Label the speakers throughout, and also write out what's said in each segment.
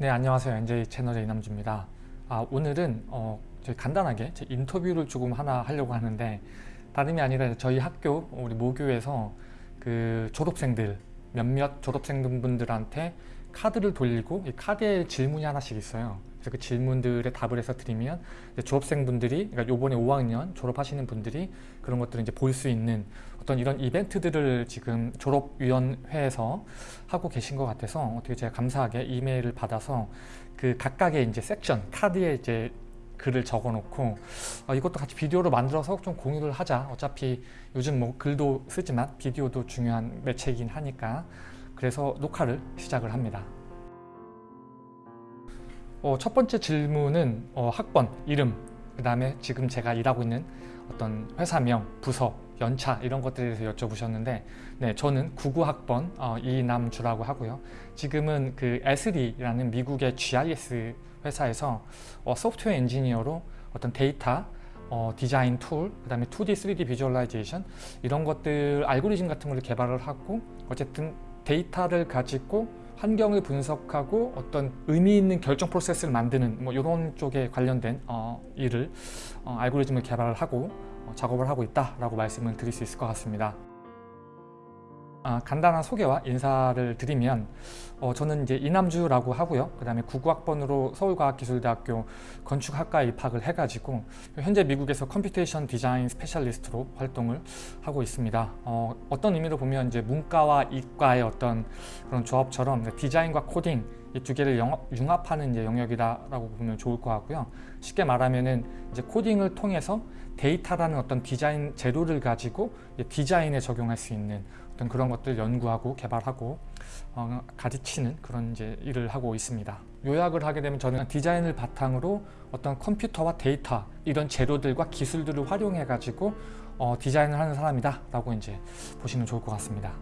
Speaker 1: 네 안녕하세요. NJ 채널의 이남주입니다. 아, 오늘은 어, 저희 간단하게 제 인터뷰를 조금 하나 하려고 하는데 다름이 아니라 저희 학교 우리 모교에서 그 졸업생들 몇몇 졸업생분들한테 카드를 돌리고 이 카드에 질문이 하나씩 있어요 그래서 그 질문들에 답을 해서 드리면 졸업생분들이 그러니까 요번에 5학년 졸업하시는 분들이 그런 것들을 이제 볼 수 있는 어떤 이런 이벤트들을 지금 졸업위원회에서 하고 계신 것 같아서 어떻게 제가 감사하게 이메일을 받아서 그 각각의 이제 섹션 카드에 이제 글을 적어 놓고 어, 이것도 같이 비디오로 만들어서 좀 공유를 하자. 어차피 요즘 뭐 글도 쓰지만 비디오도 중요한 매체이긴 하니까. 그래서 녹화를 시작을 합니다 어, 첫 번째 질문은 어, 학번, 이름, 그 다음에 지금 제가 일하고 있는 어떤 회사명, 부서, 연차 이런 것들에 대해서 여쭤보셨는데 네, 저는 99학번 어, 이남주라고 하고요. 지금은 그 Esri라는 미국의 GIS 회사에서 어, 소프트웨어 엔지니어로 어떤 데이터, 어, design tool, 그 다음에 2D, 3D visualization 이런 것들 알고리즘 같은 걸 개발을 하고 어쨌든 데이터를 가지고 환경을 분석하고 어떤 의미 있는 결정 프로세스를 만드는 뭐 이런 쪽에 관련된 어, 일을 어, 알고리즘을 개발을 하고 어, 작업을 하고 있다라고 말씀을 드릴 수 있을 것 같습니다. 아, 간단한 소개와 인사를 드리면 어, 저는 이제 이남주라고 하고요. 그 다음에 99학번으로 서울과학기술대학교 건축학과에 입학을 해가지고 현재 미국에서 computation design specialist로 활동을 하고 있습니다. 어, 어떤 의미로 보면 이제 문과와 이과의 어떤 그런 조합처럼 디자인과 코딩 이 두 개를 융합하는 이제 영역이다라고 보면 좋을 것 같고요. 쉽게 말하면은 이제 코딩을 통해서 데이터라는 어떤 디자인 재료를 가지고 디자인에 적용할 수 있는 어떤 그런 것들 연구하고 개발하고 어, 가르치는 그런 이제 일을 하고 있습니다. 요약을 하게 되면 저는 디자인을 바탕으로 어떤 컴퓨터와 데이터 이런 재료들과 기술들을 활용해 가지고 어, 디자인을 하는 사람이다 라고 이제 보시면 좋을 것 같습니다.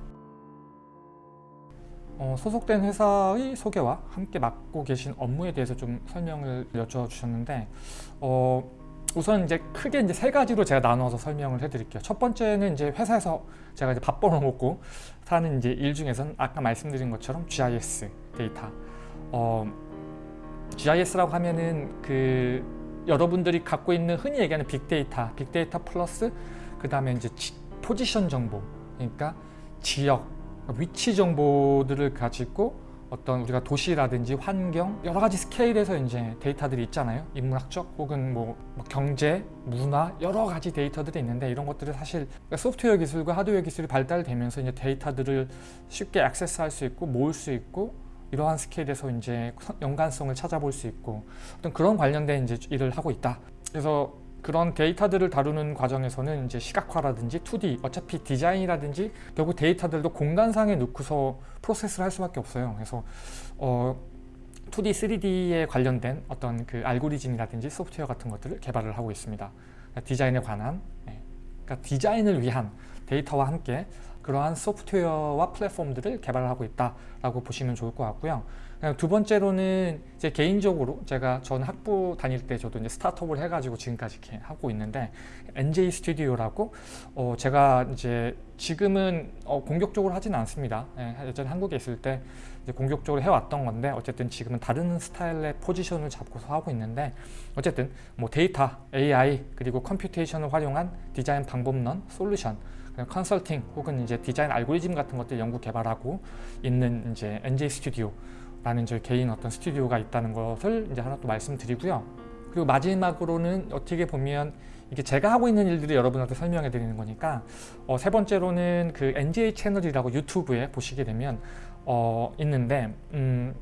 Speaker 1: 어, 소속된 회사의 소개와 함께 맡고 계신 업무에 대해서 좀 설명을 여쭤주셨는데 어, 우선 이제 크게 이제 세 가지로 제가 나눠서 설명을 해드릴게요. 첫 번째는 이제 회사에서 제가 이제 밥 벌어 먹고 사는 이제 일 중에서는 아까 말씀드린 것처럼 GIS 데이터. 어, GIS라고 하면은 그 여러분들이 갖고 있는 흔히 얘기하는 빅데이터, 빅데이터 플러스 그 다음에 이제 지, 포지션 정보, 그러니까 지역, 위치 정보들을 가지고 어떤 우리가 도시라든지 환경 여러 가지 스케일에서 이제 데이터들이 있잖아요. 인문학적 혹은 뭐, 뭐 경제, 문화 여러 가지 데이터들이 있는데 이런 것들을 사실 그러니까 소프트웨어 기술과 하드웨어 기술이 발달되면서 이제 데이터들을 쉽게 액세스할 수 있고 모을 수 있고 이러한 스케일에서 이제 연관성을 찾아볼 수 있고 어떤 그런 관련된 이제 일을 하고 있다. 그래서 그런 데이터들을 다루는 과정에서는 이제 시각화라든지 2D 어차피 디자인이라든지 결국 데이터들도 공간상에 놓고서 프로세스를 할 수밖에 없어요. 그래서 어, 2D, 3D에 관련된 어떤 그 알고리즘이라든지 소프트웨어 같은 것들을 개발을 하고 있습니다. 그러니까 디자인에 관한 네. 그러니까 디자인을 위한 데이터와 함께 그러한 소프트웨어와 플랫폼들을 개발하고 있다라고 보시면 좋을 것 같고요. 두 번째로는 이제 개인적으로 제가 전 학부 다닐 때 저도 이제 스타트업을 해가지고 지금까지 이렇게 하고 있는데 NJ 스튜디오라고 어 제가 이제 지금은 어 공격적으로 하지는 않습니다. 예, 예전에 한국에 있을 때 공격적으로 해왔던 건데 어쨌든 지금은 다른 스타일의 포지션을 잡고서 하고 있는데 어쨌든 뭐 데이터, AI 그리고 computation을 활용한 디자인 방법론, 솔루션 컨설팅 혹은 이제 디자인 알고리즘 같은 것들 연구 개발하고 있는 이제 NJ 스튜디오 라는 저희 개인 어떤 스튜디오가 있다는 것을 이제 하나 또 말씀드리고요. 그리고 마지막으로는 어떻게 보면 이게 제가 하고 있는 일들을 여러분한테 설명해 드리는 거니까 어, 세 번째로는 그 NJ 채널이라고 유튜브에 보시게 되면 어, 있는데 음,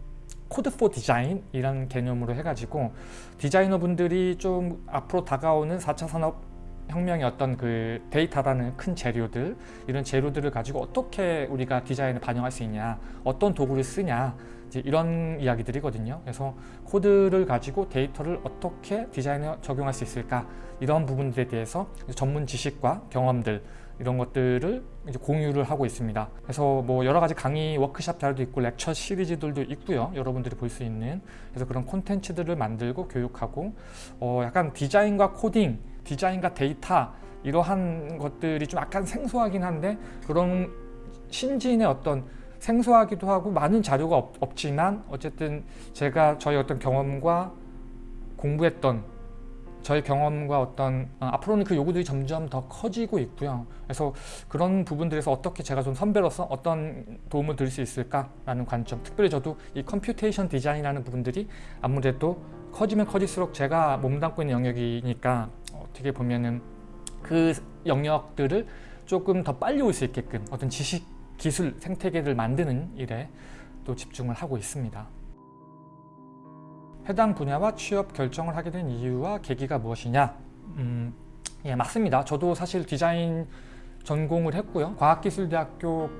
Speaker 1: code for design 이런 개념으로 해가지고 디자이너 분들이 좀 앞으로 다가오는 4차 산업 혁명의 어떤 그 데이터라는 큰 재료들 이런 재료들을 가지고 어떻게 우리가 디자인을 반영할 수 있냐 어떤 도구를 쓰냐 이런 이야기들이거든요. 그래서 코드를 가지고 데이터를 어떻게 디자인에 적용할 수 있을까 이런 부분들에 대해서 전문 지식과 경험들 이런 것들을 이제 공유를 하고 있습니다. 그래서 뭐 여러 가지 강의 워크샵 자료도 있고 lecture 시리즈들도 있고요. 여러분들이 볼 수 있는 그래서 그런 콘텐츠들을 만들고 교육하고 어 약간 디자인과 코딩, 디자인과 데이터 이러한 것들이 좀 약간 생소하긴 한데 그런 신진의 어떤 생소하기도 하고 많은 자료가 없, 없지만 어쨌든 제가 저희 어떤 경험과 공부했던 저희 경험과 어떤 어, 앞으로는 그 요구들이 점점 더 커지고 있고요. 그래서 그런 부분들에서 어떻게 제가 좀 선배로서 어떤 도움을 드릴 수 있을까라는 관점 특별히 저도 이 computation design이라는 부분들이 아무래도 커지면 커질수록 제가 몸담고 있는 영역이니까 어떻게 보면은 그 영역들을 조금 더 빨리 올 수 있게끔 어떤 지식 기술 생태계를 만드는 일에 또 집중을 하고 있습니다. 해당 분야와 취업 결정을 하게 된 이유와 계기가 무엇이냐? 음, 예, 맞습니다. 저도 사실 디자인 전공을 했고요. 과학기술대학교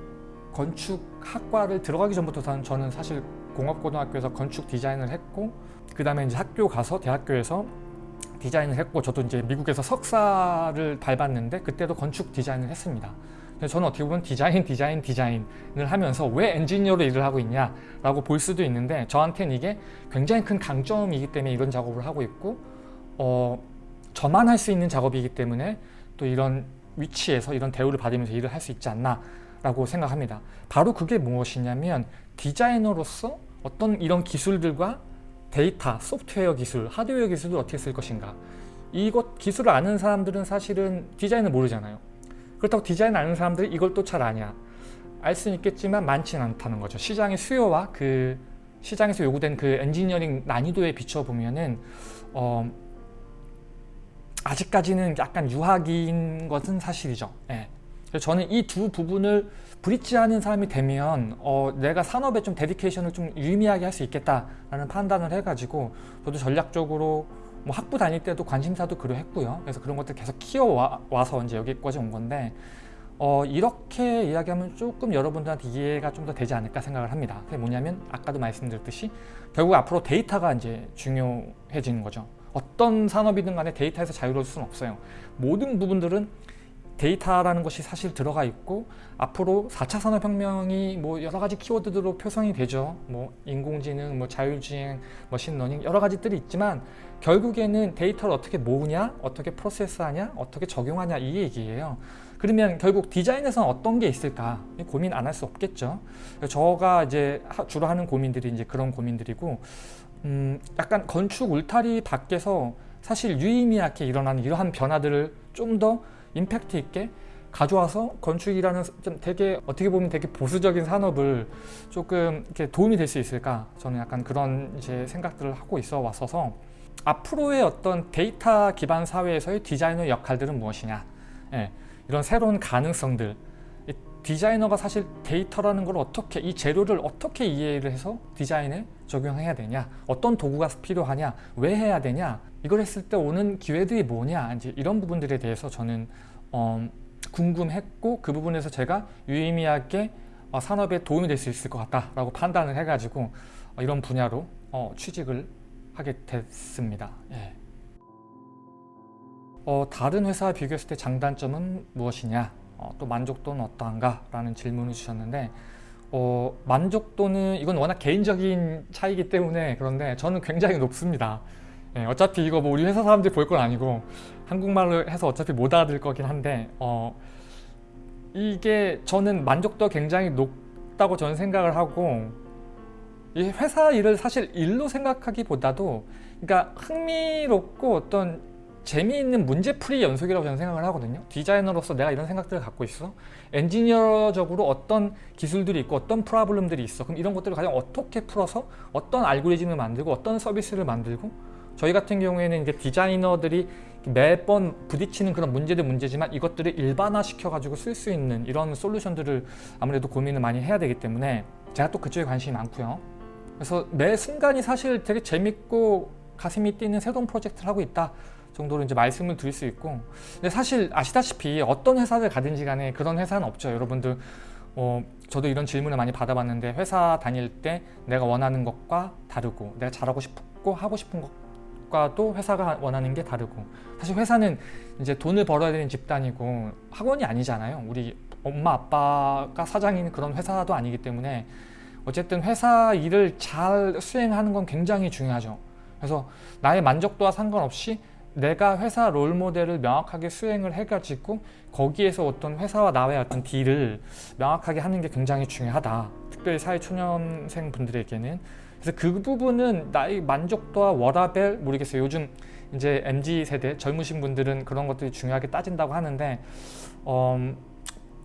Speaker 1: 건축학과를 들어가기 전부터 저는 사실 공업고등학교에서 건축 디자인을 했고 그 다음에 이제 학교 가서 대학교에서 디자인을 했고 저도 이제 미국에서 석사를 밟았는데 그때도 건축 디자인을 했습니다. 저는 어떻게 보면 디자인, 디자인, 디자인을 하면서 왜 엔지니어로 일을 하고 있냐라고 볼 수도 있는데 저한테는 이게 굉장히 큰 강점이기 때문에 이런 작업을 하고 있고 어, 저만 할 수 있는 작업이기 때문에 또 이런 위치에서 이런 대우를 받으면서 일을 할 수 있지 않나 라고 생각합니다. 바로 그게 무엇이냐면 디자이너로서 어떤 이런 기술들과 데이터, 소프트웨어 기술, 하드웨어 기술을 어떻게 쓸 것인가 이것 기술을 아는 사람들은 사실은 디자인을 모르잖아요. 그렇다고 디자인 아는 사람들이 이걸 또 잘 아냐? 알 수는 있겠지만 많지는 않다는 거죠. 시장의 수요와 그 시장에서 요구된 그 엔지니어링 난이도에 비춰보면은 어, 아직까지는 약간 유학인 것은 사실이죠. 예. 그래서 저는 이 두 부분을 브릿지하는 사람이 되면 어, 내가 산업에 좀 데디케이션을 좀 유의미하게 할 수 있겠다라는 판단을 해가지고 저도 전략적으로 뭐 학부 다닐 때도 관심사도 그러했고요. 그래서 그런 것들 계속 키워와서 이제 여기까지 온 건데 어, 이렇게 이야기하면 조금 여러분들한테 이해가 좀 더 되지 않을까 생각을 합니다. 그게 뭐냐면 아까도 말씀드렸듯이 결국 앞으로 데이터가 이제 중요해지는 거죠. 어떤 산업이든 간에 데이터에서 자유로울 수는 없어요. 모든 부분들은 데이터라는 것이 사실 들어가 있고 앞으로 4차 산업혁명이 뭐 여러 가지 키워드로 표상이 되죠. 뭐 인공지능, 뭐 자율주행, machine learning 여러 가지들이 있지만 결국에는 데이터를 어떻게 모으냐, 어떻게 프로세스하냐, 어떻게 적용하냐 이 얘기예요. 그러면 결국 디자인에서는 어떤 게 있을까 고민 안 할 수 없겠죠. 저가 이제 주로 하는 고민들이 이제 그런 고민들이고 음 약간 건축 울타리 밖에서 사실 유의미하게 일어나는 이러한 변화들을 좀더 임팩트 있게 가져와서 건축이라는 좀 되게 어떻게 보면 되게 보수적인 산업을 조금 이렇게 도움이 될 수 있을까? 저는 약간 그런 이제 생각들을 하고 있어 왔어서 앞으로의 어떤 데이터 기반 사회에서의 디자이너 역할들은 무엇이냐? 예, 이런 새로운 가능성들 디자이너가 사실 데이터라는 걸 어떻게 이 재료를 어떻게 이해를 해서 디자인에 적용해야 되냐 어떤 도구가 필요하냐 왜 해야 되냐 이걸 했을 때 오는 기회들이 뭐냐 이제 이런 부분들에 대해서 저는 어, 궁금했고 그 부분에서 제가 유의미하게 어, 산업에 도움이 될 수 있을 것 같다라고 판단을 해가지고 어, 이런 분야로 어, 취직을 하게 됐습니다. 예. 어, 다른 회사와 비교했을 때 장단점은 무엇이냐 어, 또 만족도는 어떠한가 라는 질문을 주셨는데 어, 만족도는 이건 워낙 개인적인 차이기 때문에 그런데 저는 굉장히 높습니다. 예, 어차피 이거 뭐 우리 회사 사람들이 볼 건 아니고 한국말로 해서 어차피 못 알아들 거긴 한데 어, 이게 저는 만족도 굉장히 높다고 저는 생각을 하고 이 회사 일을 사실 일로 생각하기보다도 그러니까 흥미롭고 어떤 재미있는 문제풀이 연속이라고 저는 생각을 하거든요. 디자이너로서 내가 이런 생각들을 갖고 있어. 엔지니어적으로 어떤 기술들이 있고 어떤 프로블럼들이 있어. 그럼 이런 것들을 가장 어떻게 풀어서 어떤 알고리즘을 만들고 어떤 서비스를 만들고 저희 같은 경우에는 이제 디자이너들이 매번 부딪히는 그런 문제들 문제지만 이것들을 일반화 시켜 가지고 쓸 수 있는 이런 솔루션들을 아무래도 고민을 많이 해야 되기 때문에 제가 또 그쪽에 관심이 많고요. 그래서 매 순간이 사실 되게 재밌고 가슴이 뛰는 새로운 프로젝트를 하고 있다 정도로 이제 말씀을 드릴 수 있고. 근데 사실 아시다시피 어떤 회사를 가든지 간에 그런 회사는 없죠. 여러분들 어, 저도 이런 질문을 많이 받아봤는데 회사 다닐 때 내가 원하는 것과 다르고 내가 잘하고 싶고 하고 싶은 것 과도 회사가 원하는 게 다르고. 사실 회사는 이제 돈을 벌어야 되는 집단이고 학원이 아니잖아요. 우리 엄마 아빠가 사장인 그런 회사도 아니기 때문에 어쨌든 회사 일을 잘 수행하는 건 굉장히 중요하죠. 그래서 나의 만족도와 상관없이 내가 회사 롤 모델을 명확하게 수행을 해가지고 거기에서 어떤 회사와 나와의 어떤 딜을 명확하게 하는 게 굉장히 중요하다. 특별히 사회 초년생 분들에게는 그래서 그 부분은 나의 만족도와 워라벨 모르겠어요. 요즘 이제 mz 세대 젊으신 분들은 그런 것들이 중요하게 따진다고 하는데 어,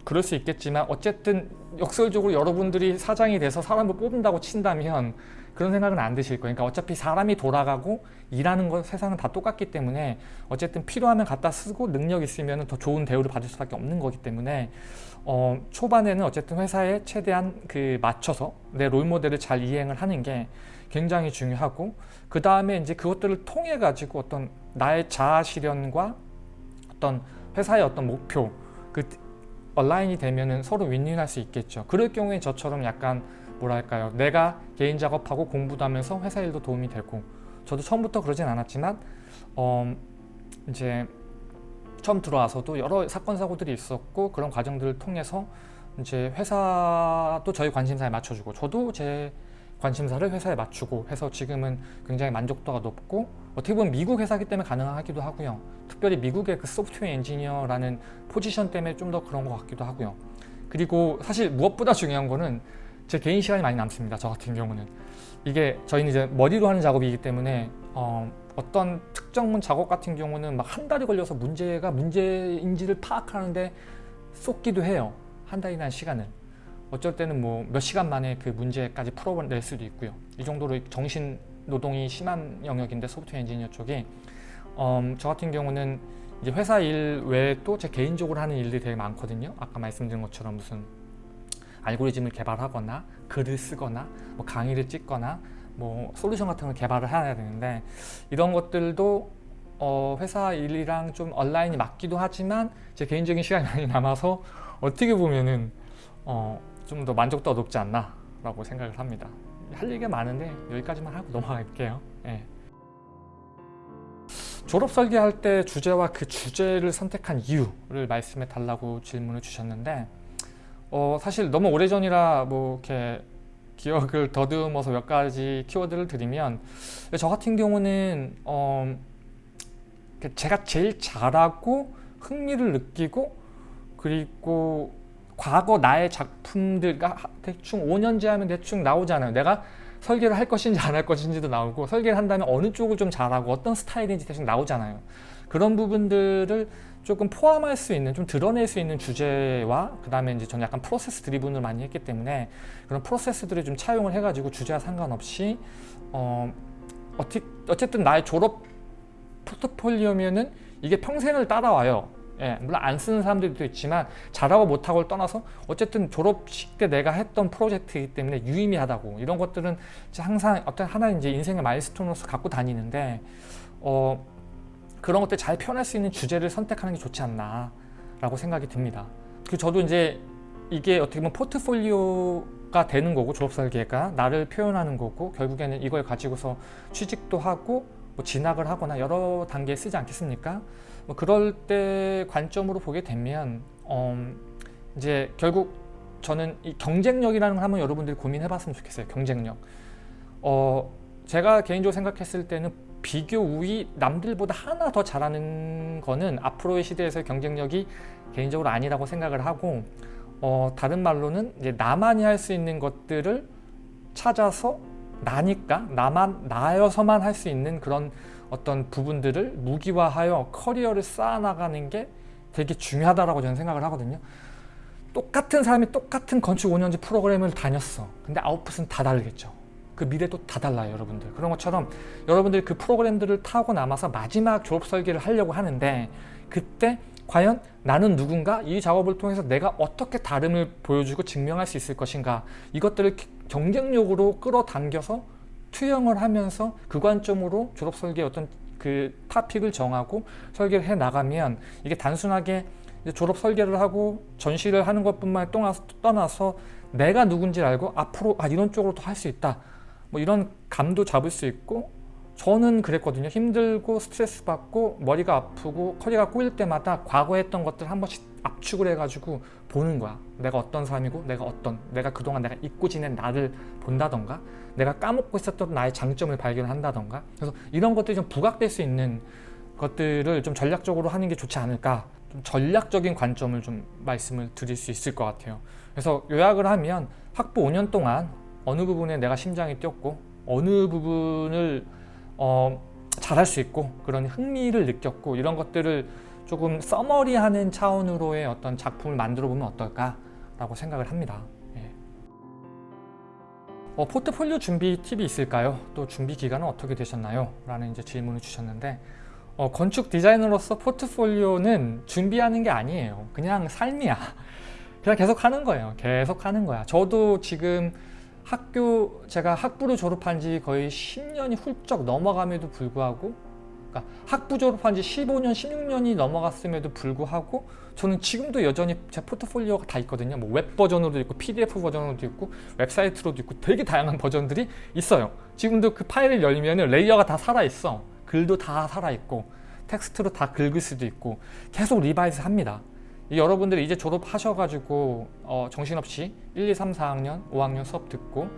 Speaker 1: 그럴 수 있겠지만 어쨌든 역설적으로 여러분들이 사장이 돼서 사람을 뽑는다고 친다면 그런 생각은 안 드실 거예요. 그러니까 어차피 사람이 돌아가고 일하는 것 세상은 다 똑같기 때문에 어쨌든 필요하면 갖다 쓰고 능력 있으면 더 좋은 대우를 받을 수밖에 없는 거기 때문에 어, 초반에는 어쨌든 회사에 최대한 그 맞춰서 내 롤모델을 잘 이행을 하는 게 굉장히 중요하고 그 다음에 이제 그것들을 통해 가지고 어떤 나의 자아 실현과 어떤 회사의 어떤 목표 그 얼라인이 되면은 서로 윈윈할 수 있겠죠. 그럴 경우에 저처럼 약간 뭐랄까요? 내가 개인 작업하고 공부도 하면서 회사 일도 도움이 되고 저도 처음부터 그러진 않았지만 어 이제 처음 들어와서도 여러 사건 사고들이 있었고 그런 과정들을 통해서 이제 회사도 저희 관심사에 맞춰주고 저도 제 관심사를 회사에 맞추고 해서 지금은 굉장히 만족도가 높고 어떻게 보면 미국 회사기 때문에 가능하기도 하고요. 특별히 미국의 그 소프트웨어 엔지니어라는 포지션 때문에 좀 더 그런 것 같기도 하고요. 그리고 사실 무엇보다 중요한 거는 제 개인 시간이 많이 남습니다. 저 같은 경우는 이게 저희는 이제 머리로 하는 작업이기 때문에 어, 어떤 특정문 작업 같은 경우는 막 한 달이 걸려서 문제가 문제인지를 파악하는데 쏟기도 해요. 한 달이나 시간을. 어쩔 때는 뭐 몇 시간 만에 그 문제까지 풀어낼 수도 있고요. 이 정도로 정신 노동이 심한 영역인데 소프트웨어 엔지니어 쪽이 음, 저 같은 경우는 이제 회사 일 외에 또 제 개인적으로 하는 일들이 되게 많거든요. 아까 말씀드린 것처럼 무슨 알고리즘을 개발하거나 글을 쓰거나 뭐 강의를 찍거나 뭐 솔루션 같은 걸 개발을 해야 되는데 이런 것들도 어 회사 일이랑 좀 온라인이 맞기도 하지만 제 개인적인 시간이 많이 남아서 어떻게 보면은 어 좀 더 만족도가 높지 않나 라고 생각을 합니다 할 얘기가 많은데 여기까지만 하고 넘어갈게요 예. 졸업 설계할 때 주제와 그 주제를 선택한 이유를 말씀해 달라고 질문을 주셨는데 어, 사실 너무 오래전이라 뭐 이렇게 기억을 더듬어서 몇 가지 키워드를 드리면 저 같은 경우는 어, 제가 제일 잘하고 흥미를 느끼고 그리고 과거 나의 작품들과 대충 5년째 하면 대충 나오잖아요. 내가 설계를 할 것인지 안 할 것인지도 나오고 설계를 한다면 어느 쪽을 좀 잘하고 어떤 스타일인지 대충 나오잖아요. 그런 부분들을 조금 포함할 수 있는 좀 드러낼 수 있는 주제와 그 다음에 이제 저는 약간 프로세스 드리븐을 많이 했기 때문에 그런 프로세스들을 좀 차용을 해가지고 주제와 상관없이 어, 어쨌든 나의 졸업 포트폴리오면은 이게 평생을 따라와요. 예, 물론 안 쓰는 사람들도 있지만 잘하고 못하고를 떠나서 어쨌든 졸업식 때 내가 했던 프로젝트이기 때문에 유의미하다고 이런 것들은 항상 어떤 하나의 인생의 마일스톤으로서 갖고 다니는데 어, 그런 것들 잘 표현할 수 있는 주제를 선택하는 게 좋지 않나 라고 생각이 듭니다. 그 저도 이제 이게 어떻게 보면 포트폴리오가 되는 거고 졸업설계가 나를 표현하는 거고 결국에는 이걸 가지고서 취직도 하고 뭐 진학을 하거나 여러 단계에 쓰지 않겠습니까? 뭐 그럴 때 관점으로 보게 되면 어 이제 결국 저는 이 경쟁력이라는 걸 한번 여러분들이 고민해 봤으면 좋겠어요 경쟁력. 어 제가 개인적으로 생각했을 때는 비교 우위 남들보다 하나 더 잘하는 거는 앞으로의 시대에서 경쟁력이 개인적으로 아니라고 생각을 하고 어, 다른 말로는 이제 나만이 할 수 있는 것들을 찾아서 나니까 나만 나여서만 할 수 있는 그런 어떤 부분들을 무기화하여 커리어를 쌓아나가는 게 되게 중요하다고 저는 생각을 하거든요. 똑같은 사람이 똑같은 건축 5년제 프로그램을 다녔어. 근데 아웃풋은 다 다르겠죠. 그 미래도 다 달라요 여러분들. 그런 것처럼 여러분들이 그 프로그램들을 타고 남아서 마지막 졸업 설계를 하려고 하는데 그때 과연 나는 누군가 이 작업을 통해서 내가 어떻게 다름을 보여주고 증명할 수 있을 것인가 이것들을 경쟁력으로 끌어당겨서 투영을 하면서 그 관점으로 졸업 설계 어떤 그 타픽을 정하고 설계를 해 나가면 이게 단순하게 졸업 설계를 하고 전시를 하는 것뿐만 떠나서 내가 누군지 알고 앞으로 아 이런 쪽으로 더할수 있다 뭐 이런 감도 잡을 수 있고 저는 그랬거든요. 힘들고 스트레스 받고 머리가 아프고 커리가 꼬일 때마다 과거에 했던 것들 한 번씩 압축을 해가지고 보는 거야. 내가 어떤 사람이고 내가 어떤 내가 그동안 내가 잊고 지낸 나를 본다던가 내가 까먹고 있었던 나의 장점을 발견한다던가. 그래서 이런 것들이 좀 부각될 수 있는 것들을 좀 전략적으로 하는 게 좋지 않을까. 좀 전략적인 관점을 좀 말씀을 드릴 수 있을 것 같아요. 그래서 요약을 하면 학부 5년 동안 어느 부분에 내가 심장이 뛰었고 어느 부분을 어, 잘할 수 있고 그런 흥미를 느꼈고 이런 것들을 조금 서머리하는 차원으로의 어떤 작품을 만들어 보면 어떨까 라고 생각을 합니다. 예. 어, 포트폴리오 준비 팁이 있을까요? 또 준비 기간은 어떻게 되셨나요? 라는 이제 질문을 주셨는데 어, 건축 디자이너로서 포트폴리오는 준비하는 게 아니에요. 그냥 삶이야. 그냥 계속 하는 거예요. 계속 하는 거야. 저도 지금 학교 제가 학부를 졸업한 지 거의 10년이 훌쩍 넘어감에도 불구하고 그러니까 학부 졸업한 지 15년, 16년이 넘어갔음에도 불구하고 저는 지금도 여전히 제 포트폴리오가 다 있거든요. 뭐 웹 버전으로도 있고 PDF 버전으로도 있고 웹사이트로도 있고 되게 다양한 버전들이 있어요. 지금도 그 파일을 열면 layer가 다 살아있어. 글도 다 살아있고 텍스트로 다 긁을 수도 있고 계속 revise 합니다. 여러분들이 이제 졸업하셔가지고 어, 정신없이 1, 2, 3, 4학년, 5학년 수업 듣고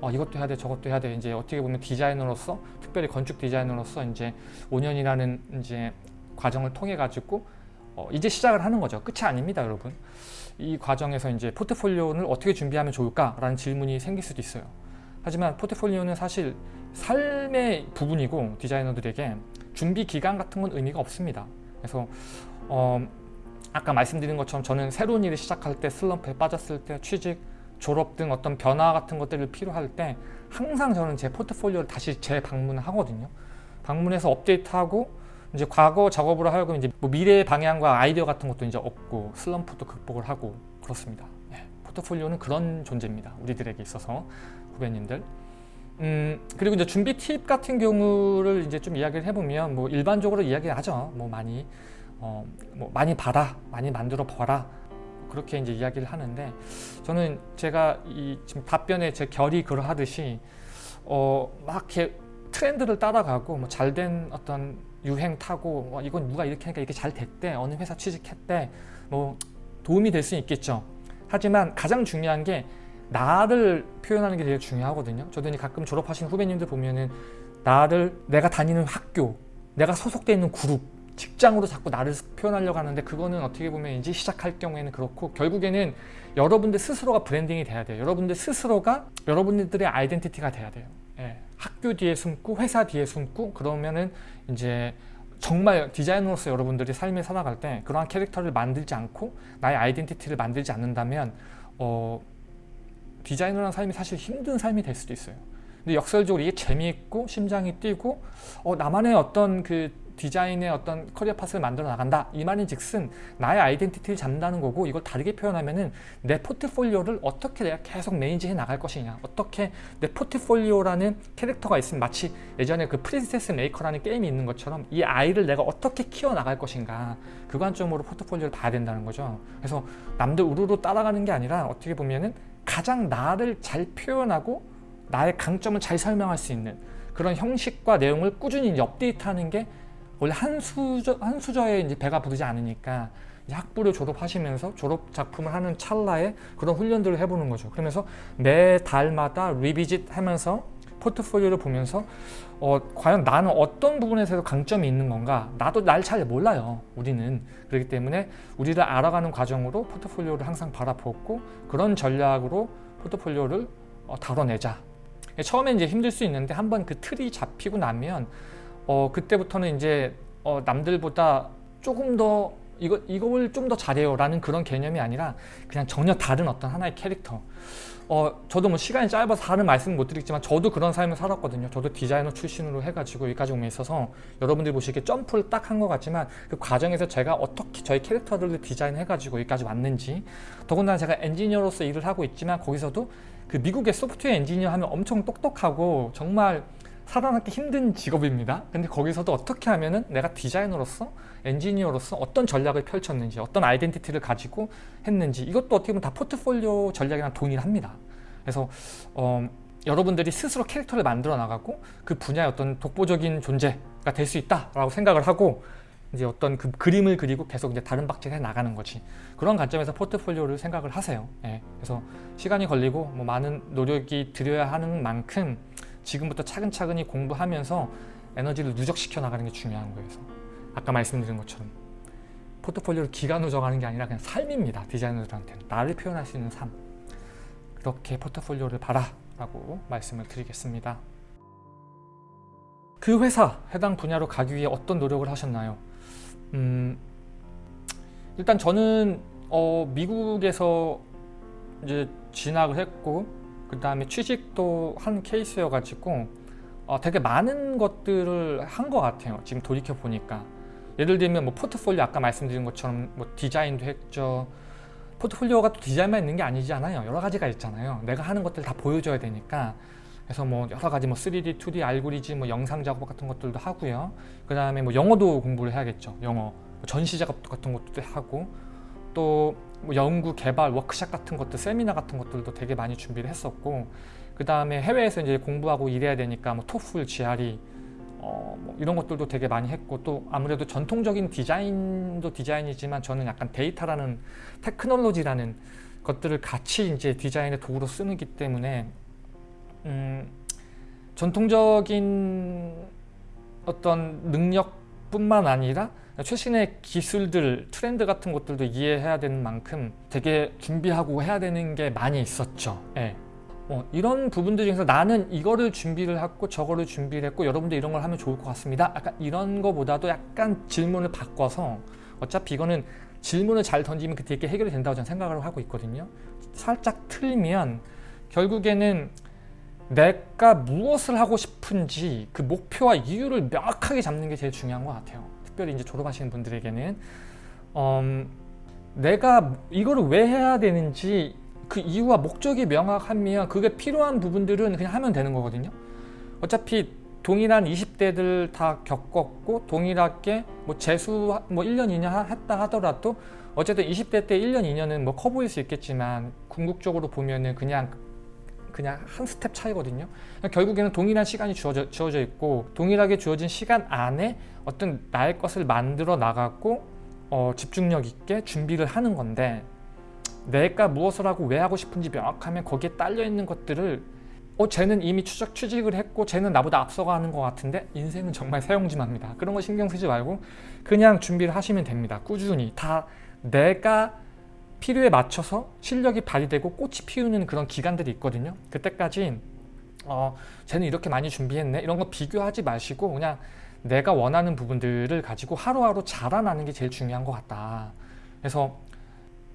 Speaker 1: 어, 이것도 해야 돼 저것도 해야 돼 이제 어떻게 보면 디자이너로서 특별히 건축 디자이너로서 이제 5년이라는 이제 과정을 통해 가지고 어, 이제 시작을 하는 거죠. 끝이 아닙니다 여러분. 이 과정에서 이제 포트폴리오를 어떻게 준비하면 좋을까 라는 질문이 생길 수도 있어요. 하지만 포트폴리오는 사실 삶의 부분이고 디자이너들에게 준비 기간 같은 건 의미가 없습니다. 그래서 어, 아까 말씀드린 것처럼 저는 새로운 일을 시작할 때 슬럼프에 빠졌을 때 취직, 졸업 등 어떤 변화 같은 것들을 필요할 때 항상 저는 제 포트폴리오를 다시 재방문을 하거든요. 방문해서 업데이트하고 이제 과거 작업으로 하여금 이제 뭐 미래의 방향과 아이디어 같은 것도 이제 얻고 슬럼프도 극복을 하고 그렇습니다. 네, 포트폴리오는 그런 존재입니다. 우리들에게 있어서 후배님들. 음, 그리고 이제 준비 팁 같은 경우를 이제 좀 이야기를 해보면 뭐 일반적으로 이야기하죠. 뭐 많이 어, 뭐 많이 봐라, 많이 만들어 봐라. 그렇게 이제 이야기를 하는데 저는 제가 이 지금 답변에 제 결이 그러하듯이 어, 막 이렇게 트렌드를 따라가고 뭐 잘된 어떤 유행 타고 어, 이건 누가 이렇게 하니까 이렇게 잘 됐대 어느 회사 취직했대 뭐 도움이 될 수 있겠죠. 하지만 가장 중요한 게 나를 표현하는 게 되게 중요하거든요. 저도 가끔 졸업하신 후배님들 보면은 나를 내가 다니는 학교 내가 소속돼 있는 그룹 직장으로 자꾸 나를 표현하려고 하는데 그거는 어떻게 보면 이제 시작할 경우에는 그렇고 결국에는 여러분들 스스로가 branding이 돼야 돼요. 여러분들 스스로가 여러분들의 identity가 돼야 돼요. 예. 학교 뒤에 숨고 회사 뒤에 숨고 그러면은 이제 정말 디자이너로서 여러분들이 삶을 살아갈 때 그러한 캐릭터를 만들지 않고 나의 identity를 만들지 않는다면 어, 디자이너라는 삶이 사실 힘든 삶이 될 수도 있어요. 근데 역설적으로 이게 재미있고 심장이 뛰고 어, 나만의 어떤 그 디자인의 어떤 career path를 만들어 나간다. 이 말인 즉슨 나의 identity를 잡는다는 거고 이걸 다르게 표현하면은 내 포트폴리오를 어떻게 내가 계속 manage해 나갈 것이냐. 어떻게 내 포트폴리오라는 캐릭터가 있으면 마치 예전에 그 Princess Maker라는 게임이 있는 것처럼 이 아이를 내가 어떻게 키워 나갈 것인가. 그 관점으로 포트폴리오를 봐야 된다는 거죠. 그래서 남들 우르르 따라가는 게 아니라 어떻게 보면은 가장 나를 잘 표현하고 나의 강점을 잘 설명할 수 있는 그런 형식과 내용을 꾸준히 업데이트하는 게 원래 한 수저 한 수저에 이제 배가 부르지 않으니까 학부를 졸업하시면서 졸업 작품을 하는 찰나에 그런 훈련들을 해보는 거죠. 그러면서 매 달마다 리비짓 하면서 포트폴리오를 보면서 어, 과연 나는 어떤 부분에서 강점이 있는 건가? 나도 날 잘 몰라요 우리는. 그렇기 때문에 우리를 알아가는 과정으로 포트폴리오를 항상 바라보고 그런 전략으로 포트폴리오를 어, 다뤄내자. 처음에 이제 힘들 수 있는데 한번 그 틀이 잡히고 나면 어, 그때부터는 이제 어, 남들보다 조금 더 이거, 이걸 좀 더 잘해요 라는 그런 개념이 아니라 그냥 전혀 다른 어떤 하나의 캐릭터. 어, 저도 뭐 시간이 짧아서 다른 말씀 못 드리지만 저도 그런 삶을 살았거든요. 저도 디자이너 출신으로 해가지고 여기까지 오면 있어서 여러분들이 보시기에 점프를 딱 한 것 같지만 그 과정에서 제가 어떻게 저희 캐릭터들을 디자인해가지고 여기까지 왔는지 더군다나 제가 엔지니어로서 일을 하고 있지만 거기서도 그 미국의 소프트웨어 엔지니어 하면 엄청 똑똑하고 정말 살아남기 힘든 직업입니다. 근데 거기서도 어떻게 하면 은 내가 디자이너로서 엔지니어로서 어떤 전략을 펼쳤는지 어떤 아이덴티티를 가지고 했는지 이것도 어떻게 보면 다 포트폴리오 전략이랑 동일합니다. 그래서 어, 여러분들이 스스로 캐릭터를 만들어 나가고 그 분야의 어떤 독보적인 존재가 될 수 있다라고 생각을 하고 이제 어떤 그 그림을 그리고 계속 이제 다른 박질해 나가는 거지 그런 관점에서 포트폴리오를 생각을 하세요. 예, 그래서 시간이 걸리고 뭐 많은 노력이 들여야 하는 만큼 지금부터 차근차근히 공부하면서 에너지를 누적시켜 나가는 게 중요한 거예요. 아까 말씀드린 것처럼 포트폴리오를 기간으로 정하는 게 아니라 그냥 삶입니다. 디자이너들한테는 나를 표현할 수 있는 삶 그렇게 포트폴리오를 봐라 라고 말씀을 드리겠습니다. 그 회사 해당 분야로 가기 위해 어떤 노력을 하셨나요? 음, 일단 저는 어, 미국에서 이제 진학을 했고 그 다음에 취직도 한 케이스여 가지고 어, 되게 많은 것들을 한 것 같아요 지금 돌이켜 보니까. 예를 들면 뭐 포트폴리오 아까 말씀드린 것처럼 뭐 디자인도 했죠. 포트폴리오가 또 디자인만 있는 게 아니잖아요. 여러 가지가 있잖아요. 내가 하는 것들 다 보여줘야 되니까. 그래서 뭐 여러 가지 뭐 3D, 2D, 알고리즘, 뭐 영상 작업 같은 것들도 하고요. 그 다음에 뭐 영어도 공부를 해야겠죠 영어. 뭐 전시 작업 같은 것도 하고. 또 뭐 연구 개발 워크샵 같은 것들 세미나 같은 것들도 되게 많이 준비를 했었고 그 다음에 해외에서 이제 공부하고 일해야 되니까 뭐 토플, GRE 어, 뭐 이런 것들도 되게 많이 했고 또 아무래도 전통적인 디자인도 디자인이지만 저는 약간 데이터라는 테크놀로지라는 것들을 같이 이제 디자인의 도구로 쓰기 때문에 음, 전통적인 어떤 능력뿐만 아니라 최신의 기술들, 트렌드 같은 것들도 이해해야 되는 만큼 되게 준비하고 해야 되는 게 많이 있었죠. 예. 어, 이런 부분들 중에서 나는 이거를 준비를 했고 저거를 준비를 했고 여러분도 이런 걸 하면 좋을 것 같습니다. 약간 이런 거보다도 약간 질문을 바꿔서 어차피 이거는 질문을 잘 던지면 그때 이렇게 해결이 된다고 저는 생각을 하고 있거든요. 살짝 틀면 결국에는 내가 무엇을 하고 싶은지 그 목표와 이유를 명확하게 잡는 게 제일 중요한 것 같아요. 특별히 이제 졸업하시는 분들에게는 음, 내가 이거를 왜 해야 되는지 그 이유와 목적이 명확하면 그게 필요한 부분들은 그냥 하면 되는 거거든요. 어차피 동일한 20대들 다 겪었고 동일하게 뭐 재수 뭐 1년 2년 했다 하더라도 어쨌든 20대 때 1년 2년은 뭐 커 보일 수 있겠지만 궁극적으로 보면은 그냥 그냥 한 스텝 차이거든요. 결국에는 동일한 시간이 주어져, 주어져 있고 동일하게 주어진 시간 안에 어떤 나의 것을 만들어 나가고 어, 집중력 있게 준비를 하는 건데 내가 무엇을 하고 왜 하고 싶은지 명확하면 거기에 딸려 있는 것들을 어 쟤는 이미 추적 취직을 했고 쟤는 나보다 앞서가는 것 같은데 인생은 정말 사용지마입니다. 그런 거 신경 쓰지 말고 그냥 준비를 하시면 됩니다. 꾸준히 다 내가 필요에 맞춰서 실력이 발휘되고 꽃이 피우는 그런 기간들이 있거든요. 그때까지 어, 쟤는 이렇게 많이 준비했네 이런 거 비교하지 마시고 그냥 내가 원하는 부분들을 가지고 하루하루 자라나는 게 제일 중요한 것 같다. 그래서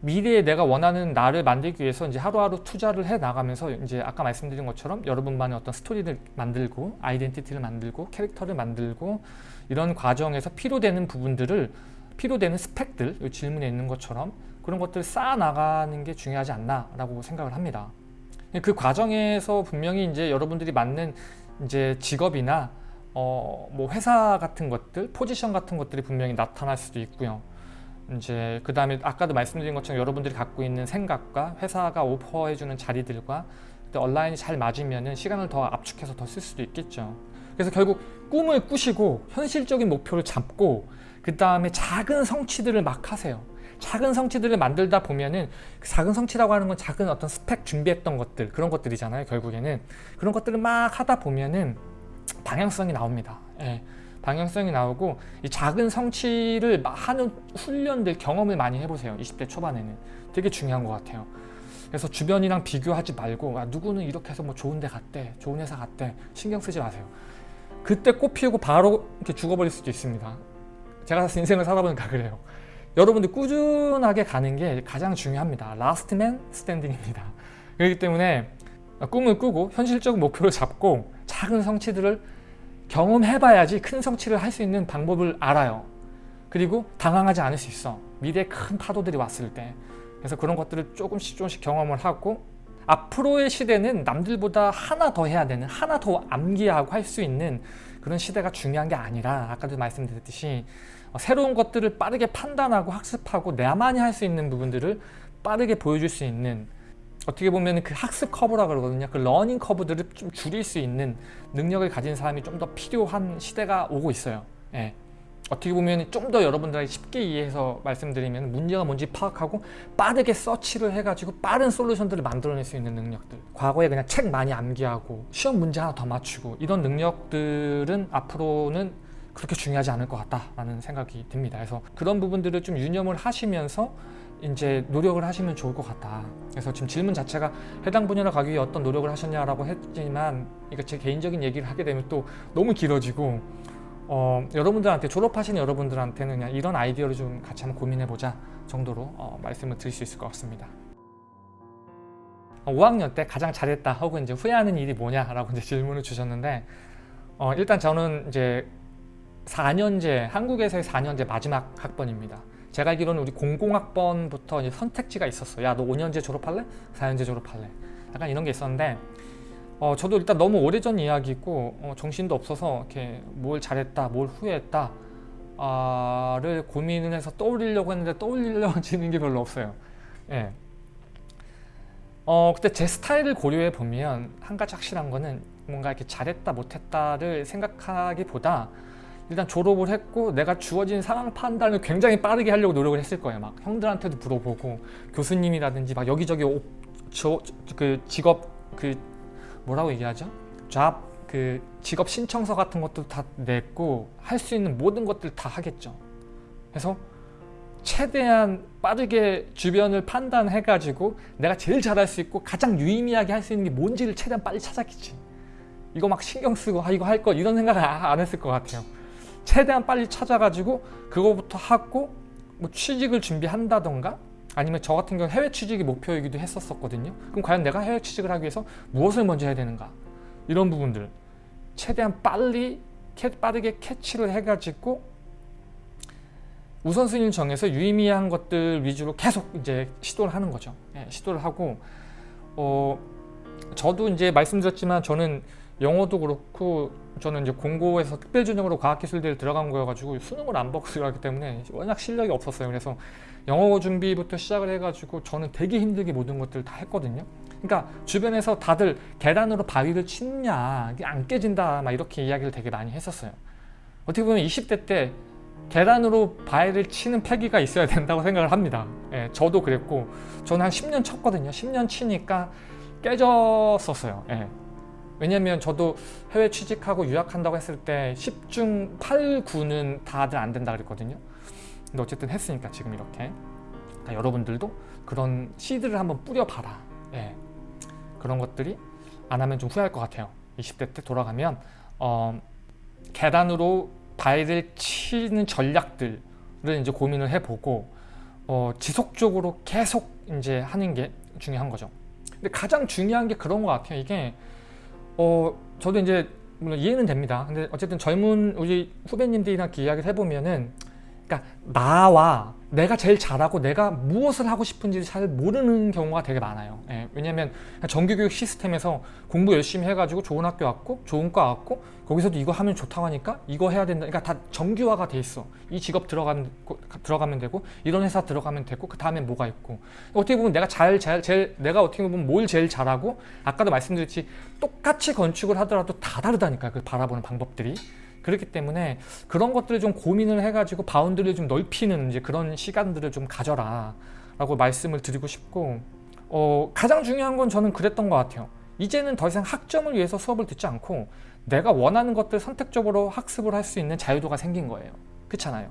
Speaker 1: 미래에 내가 원하는 나를 만들기 위해서 이제 하루하루 투자를 해 나가면서 이제 아까 말씀드린 것처럼 여러분만의 어떤 스토리를 만들고 아이덴티티를 만들고 캐릭터를 만들고 이런 과정에서 필요되는 부분들을 필요되는 스펙들 이 질문에 있는 것처럼 그런 것들을 쌓아 나가는 게 중요하지 않나 라고 생각을 합니다. 그 과정에서 분명히 이제 여러분들이 맞는 이제 직업이나 어 뭐 회사 같은 것들 포지션 같은 것들이 분명히 나타날 수도 있고요. 이제 그 다음에 아까도 말씀드린 것처럼 여러분들이 갖고 있는 생각과 회사가 오퍼해주는 자리들과 온라인이 잘 맞으면 시간을 더 압축해서 더 쓸 수도 있겠죠. 그래서 결국 꿈을 꾸시고 현실적인 목표를 잡고 그 다음에 작은 성취들을 막 하세요 작은 성취들을 만들다 보면은 그 작은 성취라고 하는 건 작은 어떤 스펙 준비했던 것들 그런 것들이잖아요 결국에는. 그런 것들을 막 하다 보면은 방향성이 나옵니다. 예. 방향성이 나오고 이 작은 성취를 하는 훈련들 경험을 많이 해보세요 20대 초반에는. 되게 중요한 것 같아요. 그래서 주변이랑 비교하지 말고 아, 누구는 이렇게 해서 뭐 좋은 데 갔대 좋은 회사 갔대 신경 쓰지 마세요. 그때 꽃 피우고 바로 이렇게 죽어버릴 수도 있습니다. 제가 인생을 살아보니까 그래요 여러분들 꾸준하게 가는 게 가장 중요합니다 last man standing입니다 그렇기 때문에 꿈을 꾸고 현실적 목표를 잡고 작은 성취들을 경험해봐야지 큰 성취를 할 수 있는 방법을 알아요. 그리고 당황하지 않을 수 있어. 미래에 큰 파도들이 왔을 때. 그래서 그런 것들을 조금씩 조금씩 경험을 하고 앞으로의 시대는 남들보다 하나 더 해야 되는 하나 더 암기하고 할 수 있는 그런 시대가 중요한 게 아니라 아까도 말씀드렸듯이 어, 새로운 것들을 빠르게 판단하고 학습하고 나만이 할 수 있는 부분들을 빠르게 보여줄 수 있는 어떻게 보면 그 학습 커브라 그러거든요. 그 learning curve들을 좀 줄일 수 있는 능력을 가진 사람이 좀 더 필요한 시대가 오고 있어요. 예. 어떻게 보면 좀 더 여러분들에게 쉽게 이해해서 말씀드리면 문제가 뭔지 파악하고 빠르게 서치를 해가지고 빠른 솔루션들을 만들어낼 수 있는 능력들 과거에 그냥 책 많이 암기하고 시험 문제 하나 더 맞추고 이런 능력들은 앞으로는 그렇게 중요하지 않을 것 같다라는 생각이 듭니다. 그래서 그런 부분들을 좀 유념을 하시면서 이제 노력을 하시면 좋을 것 같다. 그래서 지금 질문 자체가 해당 분야로 가기 위해 어떤 노력을 하셨냐라고 했지만 이거 제 개인적인 얘기를 하게 되면 또 너무 길어지고 어, 여러분들한테 졸업하시는 여러분들한테는 그냥 이런 아이디어를 좀 같이 한번 고민해보자 정도로 어, 말씀을 드릴 수 있을 것 같습니다. 5학년 때 가장 잘했다 혹은 이제 후회하는 일이 뭐냐라고 이제 질문을 주셨는데 어, 일단 저는 이제 4년제 한국에서의 4년제 마지막 학번입니다. 제가 알기로는 우리 공공학번부터 선택지가 있었어. 야, 너 5년제 졸업할래? 4년제 졸업할래? 약간 이런 게 있었는데 어, 저도 일단 너무 오래전 이야기고 어, 정신도 없어서 이렇게 뭘 잘했다, 뭘 후회했다 아, 를 고민을 해서 떠올리려고 했는데 떠올리려지는 게 별로 없어요. 예. 어, 그때 제 스타일을 고려해 보면 한 가지 확실한 거는 뭔가 이렇게 잘했다 못했다를 생각하기보다 일단 졸업을 했고 내가 주어진 상황 판단을 굉장히 빠르게 하려고 노력을 했을 거예요. 막 형들한테도 물어보고 교수님이라든지 막 여기저기 오, 저, 그 직업 그 뭐라고 얘기하죠? 잡 그 직업 신청서 같은 것도 다 냈고 할 수 있는 모든 것들 다 하겠죠. 그래서 최대한 빠르게 주변을 판단해 가지고 내가 제일 잘할 수 있고 가장 유의미하게 할 수 있는 게 뭔지를 최대한 빨리 찾았겠지. 이거 막 신경 쓰고 아 이거 할거 이런 생각 안 했을 것 같아요. 최대한 빨리 찾아가지고 그거부터 하고 뭐 취직을 준비한다던가 아니면 저 같은 경우 해외 취직이 목표이기도 했었었거든요. 그럼 과연 내가 해외 취직을 하기 위해서 무엇을 먼저 해야 되는가? 이런 부분들 최대한 빨리 빠르게 캐치를 해가지고 우선순위를 정해서 유의미한 것들 위주로 계속 이제 시도를 하는 거죠. 예, 시도를 하고 어 저도 이제 말씀드렸지만 저는 영어도 그렇고 저는 이제 공고에서 특별전형으로 과학기술대를 들어간 거여가지고 수능을 안 보고 들어갔기 때문에 워낙 실력이 없었어요. 그래서 영어 준비부터 시작을 해가지고 저는 되게 힘들게 모든 것들을 다 했거든요. 그러니까 주변에서 다들 계단으로 바위를 치느냐 안 깨진다 막 이렇게 이야기를 되게 많이 했었어요. 어떻게 보면 20대 때 계단으로 바위를 치는 패기가 있어야 된다고 생각을 합니다. 예, 저도 그랬고 저는 한 10년 쳤거든요. 10년 치니까 깨졌었어요. 예. 왜냐면 저도 해외 취직하고 유학한다고 했을 때 10중 8, 9는 다들 안 된다 그랬거든요. 근데 어쨌든 했으니까 지금 이렇게 그러니까 여러분들도 그런 시드를 한번 뿌려봐라. 예. 그런 것들이 안 하면 좀 후회할 것 같아요. 20대 때 돌아가면 어, 계단으로 바위를 치는 전략들을 이제 고민을 해보고 어, 지속적으로 계속 이제 하는 게 중요한 거죠. 근데 가장 중요한 게 그런 것 같아요. 이게 어 저도 이제 물론 이해는 됩니다. 근데 어쨌든 젊은 우리 후배님들이랑 이야기를 해보면은 그러니까 나와 내가 제일 잘하고 내가 무엇을 하고 싶은지 잘 모르는 경우가 되게 많아요. 예, 왜냐하면 정규교육 시스템에서 공부 열심히 해가지고 좋은 학교 왔고 좋은 과 왔고 거기서도 이거 하면 좋다고 하니까 이거 해야 된다. 그러니까 다 정규화가 돼 있어. 이 직업 들어가면 들어가면 되고 이런 회사 들어가면 되고 그 다음에 뭐가 있고 어떻게 보면 내가 잘, 잘, 제일 내가 어떻게 보면 뭘 제일 잘하고 아까도 말씀드렸지 똑같이 건축을 하더라도 다 다르다니까 그 바라보는 방법들이. 그렇기 때문에 그런 것들을 좀 고민을 해가지고 bound를 좀 넓히는 이제 그런 시간들을 좀 가져라 라고 말씀을 드리고 싶고 어, 가장 중요한 건 저는 그랬던 것 같아요. 이제는 더 이상 학점을 위해서 수업을 듣지 않고 내가 원하는 것들 선택적으로 학습을 할 수 있는 자유도가 생긴 거예요. 그렇잖아요.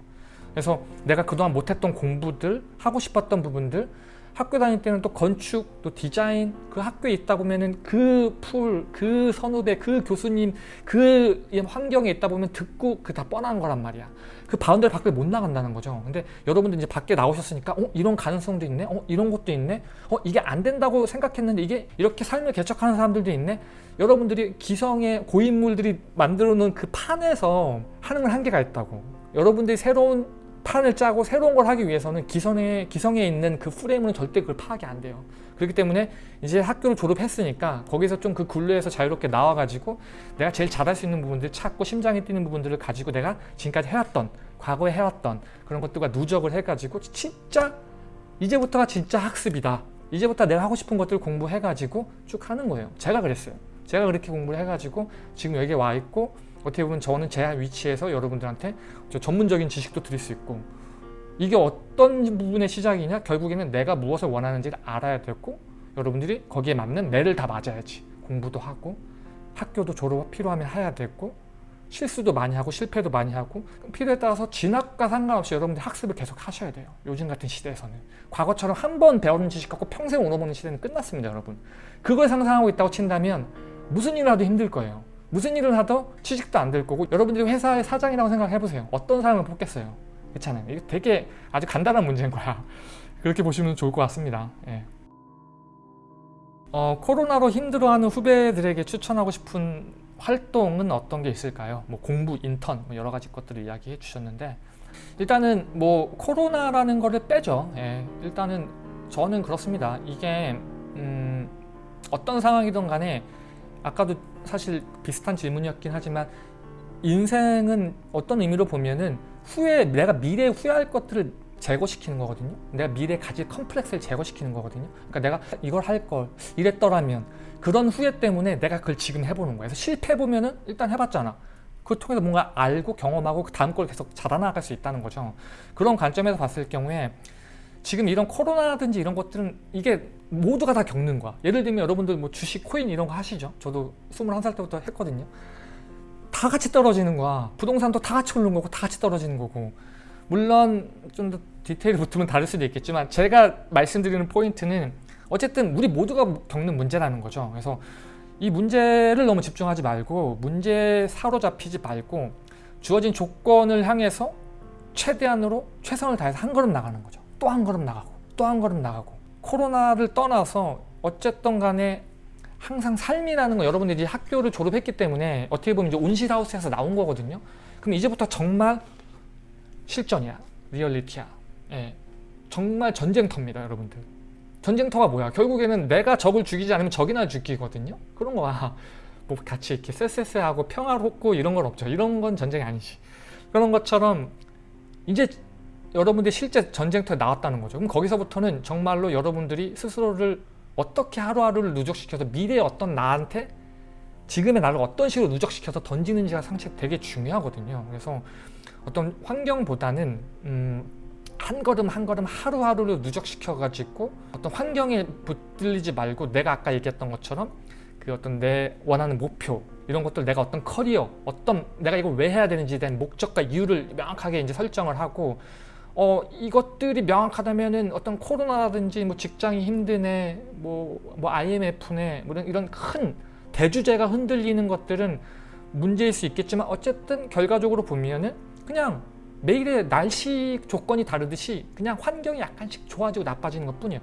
Speaker 1: 그래서 내가 그동안 못했던 공부들 하고 싶었던 부분들 학교 다닐 때는 또 건축, 또 디자인 그 학교에 있다 보면은 그 풀, 그 선후배, 그 교수님 그 환경에 있다 보면 듣고 그 다 뻔한 거란 말이야. 그 boundary 밖을 못 나간다는 거죠. 근데 여러분들 이제 밖에 나오셨으니까 어 이런 가능성도 있네. 어 이런 것도 있네. 어 이게 안 된다고 생각했는데 이게 이렇게 삶을 개척하는 사람들도 있네. 여러분들이 기성의 고인물들이 만들어 놓은 그 판에서 하는 한계가 있다고. 여러분들이 새로운 판을 짜고 새로운 걸 하기 위해서는 기성에, 기성에 있는 그 프레임은 절대 그걸 파악이 안 돼요. 그렇기 때문에 이제 학교를 졸업했으니까 거기서 좀 그 굴레에서 자유롭게 나와가지고 내가 제일 잘할 수 있는 부분들 찾고 심장이 뛰는 부분들을 가지고 내가 지금까지 해왔던 과거에 해왔던 그런 것들과 누적을 해가지고 진짜 이제부터가 진짜 학습이다. 이제부터 내가 하고 싶은 것들 공부해가지고 쭉 하는 거예요. 제가 그랬어요. 제가 그렇게 공부를 해가지고 지금 여기에 와 있고 어떻게 보면 저는 제 위치에서 여러분들한테 전문적인 지식도 드릴 수 있고 이게 어떤 부분의 시작이냐 결국에는 내가 무엇을 원하는지를 알아야 되고 여러분들이 거기에 맞는 매를 다 맞아야지 공부도 하고 학교도 졸업 필요하면 해야 되고 실수도 많이 하고 실패도 많이 하고 필요에 따라서 진학과 상관없이 여러분들 학습을 계속 하셔야 돼요. 요즘 같은 시대에서는. 과거처럼 한 번 배우는 지식 갖고 평생 얻어먹는 시대는 끝났습니다. 여러분. 그걸 상상하고 있다고 친다면 무슨 일을 하도 힘들 거예요. 무슨 일을 하도 취직도 안 될 거고 여러분들이 회사의 사장이라고 생각해보세요. 어떤 사람을 뽑겠어요. 그렇잖아요. 이게 되게 아주 간단한 문제인 거야. 그렇게 보시면 좋을 것 같습니다. 예. 어, 코로나로 힘들어하는 후배들에게 추천하고 싶은 활동은 어떤 게 있을까요? 뭐 공부, 인턴 뭐 여러 가지 것들을 이야기해 주셨는데 일단은 뭐 코로나라는 거를 빼죠. 예, 일단은 저는 그렇습니다. 이게 음, 어떤 상황이든 간에 아까도 사실 비슷한 질문이었긴 하지만 인생은 어떤 의미로 보면은 후에 내가 미래에 후회할 것들을 제거시키는 거거든요. 내가 미래에 가질 컴플렉스를 제거시키는 거거든요. 그러니까 내가 이걸 할 걸 이랬더라면 그런 후회 때문에 내가 그걸 지금 해보는 거예요. 그래서 실패해보면 은 일단 해봤잖아. 그걸 통해서 뭔가 알고 경험하고 그 다음 걸 계속 자라나갈 수 있다는 거죠. 그런 관점에서 봤을 경우에 지금 이런 코로나든지 이런 것들은 이게 모두가 다 겪는 거야. 예를 들면 여러분들 뭐 주식, 코인 이런 거 하시죠? 저도 21살 때부터 했거든요. 다 같이 떨어지는 거야. 부동산도 다 같이 오르는 거고 다 같이 떨어지는 거고 물론 좀 더 디테일이 붙으면 다를 수도 있겠지만 제가 말씀드리는 포인트는 어쨌든 우리 모두가 겪는 문제라는 거죠. 그래서 이 문제를 너무 집중하지 말고 문제에 사로잡히지 말고 주어진 조건을 향해서 최대한으로 최선을 다해서 한 걸음 나가는 거죠. 또 한 걸음 나가고 또 한 걸음 나가고 코로나를 떠나서 어쨌든 간에 항상 삶이라는 거 여러분들이 학교를 졸업했기 때문에 어떻게 보면 이제 온실하우스에서 나온 거거든요. 그럼 이제부터 정말 실전이야. 리얼리티야. 예. 정말 전쟁터입니다, 여러분들. 전쟁터가 뭐야? 결국에는 내가 적을 죽이지 않으면 적이나 죽이거든요. 그런 거야. 뭐 같이 이렇게 쎄쎄쎄하고 평화롭고 이런 건 없죠. 이런 건 전쟁이 아니지. 그런 것처럼 이제 여러분들이 실제 전쟁터에 나왔다는 거죠. 그럼 거기서부터는 정말로 여러분들이 스스로를 어떻게 하루하루를 누적시켜서 미래의 어떤 나한테 지금의 나를 어떤 식으로 누적시켜서 던지는지가 상식 되게 중요하거든요. 그래서 어떤 환경보다는 음, 한 걸음 한 걸음 하루하루를 누적시켜 가지고 어떤 환경에 붙들리지 말고 내가 아까 얘기했던 것처럼 그 어떤 내 원하는 목표 이런 것들 내가 어떤 커리어 어떤 내가 이걸 왜 해야 되는지에 대한 목적과 이유를 명확하게 이제 설정을 하고 어 이것들이 명확하다면은 어떤 코로나라든지 뭐 직장이 힘드네 뭐, 뭐 IMF네 뭐 이런, 이런 큰 대주제가 흔들리는 것들은 문제일 수 있겠지만 어쨌든 결과적으로 보면은 그냥 매일의 날씨 조건이 다르듯이 그냥 환경이 약간씩 좋아지고 나빠지는 것 뿐이에요.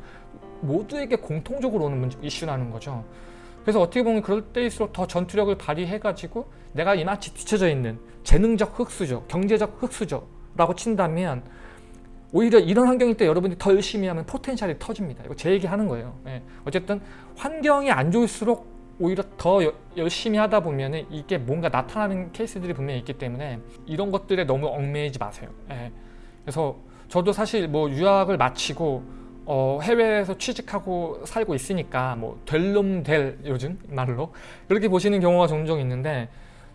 Speaker 1: 모두에게 공통적으로 오는 문제, 이슈라는 거죠. 그래서 어떻게 보면 그럴 때일수록 더 전투력을 발휘해가지고 내가 이마치 뒤쳐져 있는 재능적 흑수저, 경제적 흑수저 라고 친다면 오히려 이런 환경일 때 여러분들이 더 열심히 하면 포텐셜이 터집니다. 이거 제 얘기하는 거예요. 예. 어쨌든 환경이 안 좋을수록 오히려 더 여, 열심히 하다 보면 이게 뭔가 나타나는 케이스들이 분명히 있기 때문에 이런 것들에 너무 얽매이지 마세요. 예. 그래서 저도 사실 뭐 유학을 마치고 어, 해외에서 취직하고 살고 있으니까 뭐 될 놈 될 요즘 말로 그렇게 보시는 경우가 종종 있는데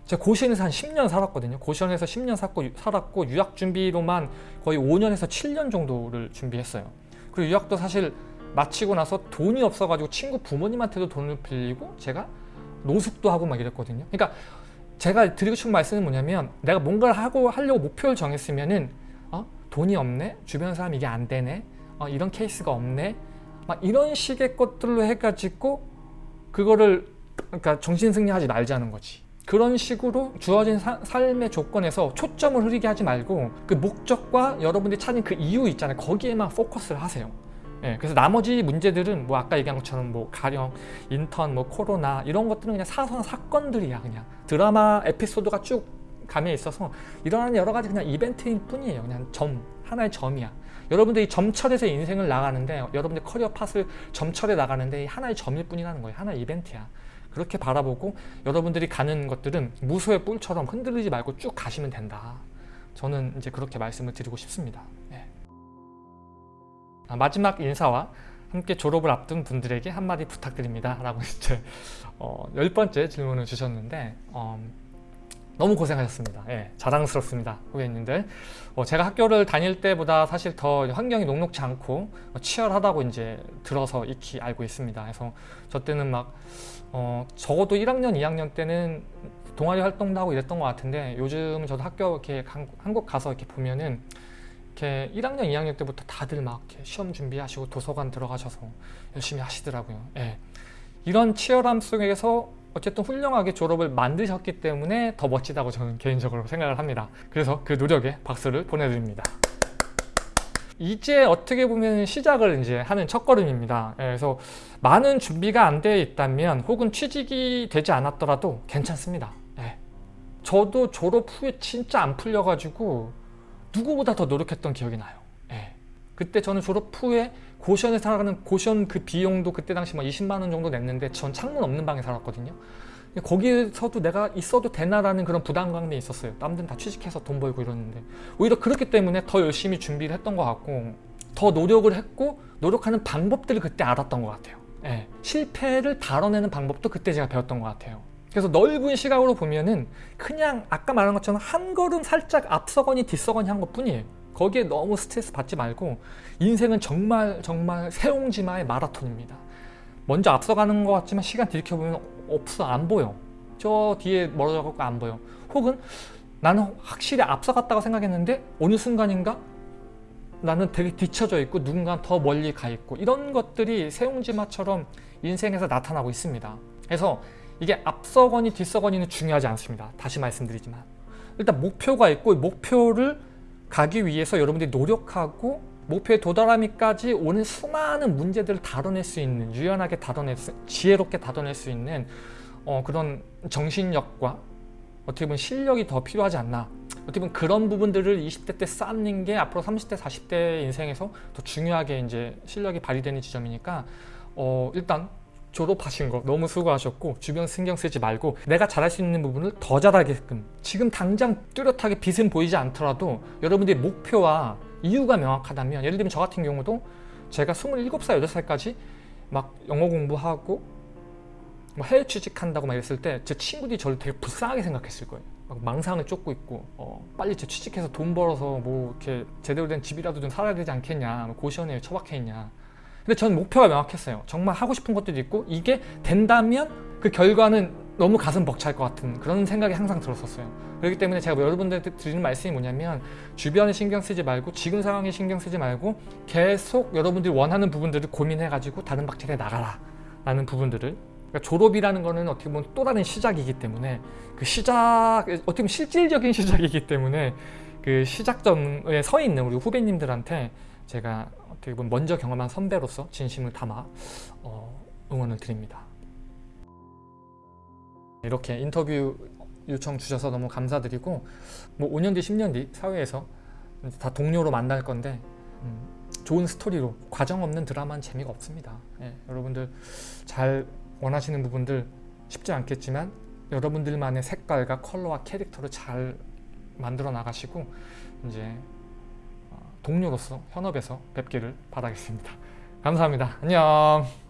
Speaker 1: 제가 고시원에서 한 10년 살았거든요. 고시원에서 10년 살고, 살았고 유학 준비로만 거의 5년에서 7년 정도를 준비했어요. 그리고 유학도 사실 마치고 나서 돈이 없어가지고 친구 부모님한테도 돈을 빌리고 제가 노숙도 하고 막 이랬거든요. 그러니까 제가 드리고 싶은 말씀은 뭐냐면 내가 뭔가를 하고 하려고 목표를 정했으면은 어? 돈이 없네? 주변 사람 이게 안 되네? 어, 이런 케이스가 없네? 막 이런 식의 것들로 해가지고 그거를 그러니까 정신승리하지 말자는 거지. 그런 식으로 주어진 사, 삶의 조건에서 초점을 흐리게 하지 말고 그 목적과 여러분들이 찾은 그 이유 있잖아요. 거기에만 포커스를 하세요. 예, 그래서 나머지 문제들은 뭐 아까 얘기한 것처럼 뭐 가령 인턴, 뭐 코로나 이런 것들은 그냥 사소한 사건들이야 그냥 드라마 에피소드가 쭉 감에 있어서 일어나는 여러 가지 그냥 이벤트일 뿐이에요. 그냥 점 하나의 점이야. 여러분들이 점철해서 인생을 나가는데 여러분들 career path를 점철해 나가는데 하나의 점일 뿐이라는 거예요. 하나의 이벤트야. 그렇게 바라보고 여러분들이 가는 것들은 무소의 뿔처럼 흔들리지 말고 쭉 가시면 된다. 저는 이제 그렇게 말씀을 드리고 싶습니다. 네. 아, 마지막 인사와 함께 졸업을 앞둔 분들에게 한마디 부탁드립니다. 라고 이제 어, 열 번째 질문을 주셨는데 어, 너무 고생하셨습니다. 예, 자랑스럽습니다. 후배님들. 어, 제가 학교를 다닐 때보다 사실 더 환경이 녹록지 않고 치열하다고 이제 들어서 익히 알고 있습니다. 그래서 저 때는 막 어, 적어도 1학년, 2학년 때는 동아리 활동도 하고 이랬던 것 같은데 요즘은 저도 학교 이렇게 한- 한국 가서 이렇게 보면은 이렇게 1학년, 2학년 때부터 다들 막 시험 준비하시고 도서관 들어가셔서 열심히 하시더라고요. 예. 이런 치열함 속에서 어쨌든 훌륭하게 졸업을 만드셨기 때문에 더 멋지다고 저는 개인적으로 생각을 합니다. 그래서 그 노력에 박수를 보내드립니다. 이제 어떻게 보면 시작을 이제 하는 첫걸음입니다. 예, 그래서 많은 준비가 안 되어 있다면 혹은 취직이 되지 않았더라도 괜찮습니다. 예. 저도 졸업 후에 진짜 안 풀려가지고 누구보다 더 노력했던 기억이 나요. 예. 그때 저는 졸업 후에 고시원에 살아가는 고시원 그 비용도 그때 당시 막 20만 원 정도 냈는데 전 창문 없는 방에 살았거든요. 근데 거기에서도 내가 있어도 되나라는 그런 부담감이 있었어요. 남들은 다 취직해서 돈 벌고 이러는데 오히려 그렇기 때문에 더 열심히 준비를 했던 것 같고 더 노력을 했고 노력하는 방법들을 그때 알았던 것 같아요. 예. 실패를 다뤄내는 방법도 그때 제가 배웠던 것 같아요. 그래서 넓은 시각으로 보면은 그냥 아까 말한 것처럼 한 걸음 살짝 앞서거니 뒤서거니 한 것뿐이에요. 거기에 너무 스트레스 받지 말고 인생은 정말 정말 새옹지마의 마라톤입니다. 먼저 앞서가는 것 같지만 시간 들이켜보면 없어 안 보여. 저 뒤에 멀어져 갖고 안 보여. 혹은 나는 확실히 앞서갔다고 생각했는데 어느 순간인가 나는 되게 뒤쳐져 있고 누군가 더 멀리 가 있고 이런 것들이 새옹지마처럼 인생에서 나타나고 있습니다. 그래서 이게 앞서거니 뒤서거니는 중요하지 않습니다. 다시 말씀드리지만 일단 목표가 있고 이 목표를 가기 위해서 여러분들이 노력하고 목표에 도달하기까지 오는 수많은 문제들을 다뤄낼 수 있는 유연하게 다뤄낼 수 지혜롭게 다뤄낼 수 있는 어, 그런 정신력과 어떻게 보면 실력이 더 필요하지 않나. 어떻게 보면 그런 부분들을 20대 때 쌓는 게 앞으로 30대 40대 인생에서 더 중요하게 이제 실력이 발휘되는 지점이니까 어, 일단 졸업하신 거 너무 수고하셨고 주변 신경 쓰지 말고 내가 잘할 수 있는 부분을 더 잘하게끔 지금 당장 뚜렷하게 빛은 보이지 않더라도 여러분들의 목표와 이유가 명확하다면 예를 들면 저 같은 경우도 제가 27살, 8살까지 막 영어 공부하고 뭐 해외 취직한다고 막 이랬을 때 제 친구들이 저를 되게 불쌍하게 생각했을 거예요. 막 망상을 쫓고 있고 어, 빨리 제 취직해서 돈 벌어서 뭐 이렇게 제대로 된 집이라도 좀 살아야 되지 않겠냐 뭐 고시원에 처박혀 있냐 근데 저는 목표가 명확했어요. 정말 하고 싶은 것들도 있고 이게 된다면 그 결과는 너무 가슴 벅찰 것 같은 그런 생각이 항상 들었었어요. 그렇기 때문에 제가 여러분들한테 드리는 말씀이 뭐냐면 주변에 신경 쓰지 말고 지금 상황에 신경 쓰지 말고 계속 여러분들이 원하는 부분들을 고민해 가지고 다른 박질에 나가라 라는 부분들을 그러니까 졸업이라는 거는 어떻게 보면 또 다른 시작이기 때문에 그 시작 어떻게 보면 실질적인 시작이기 때문에 그 시작점에 서 있는 우리 후배님들한테 제가 어떻게 보면 먼저 경험한 선배로서 진심을 담아 어, 응원을 드립니다. 이렇게 인터뷰 요청 주셔서 너무 감사드리고 뭐 5년 뒤 10년 뒤 사회에서 다 동료로 만날 건데 음, 좋은 스토리로 과정 없는 드라마는 재미가 없습니다. 예, 여러분들 잘 원하시는 부분들 쉽지 않겠지만 여러분들만의 색깔과 컬러와 캐릭터를 잘 만들어 나가시고 이제 어, 동료로서 현업에서 뵙기를 바라겠습니다. 감사합니다. 안녕.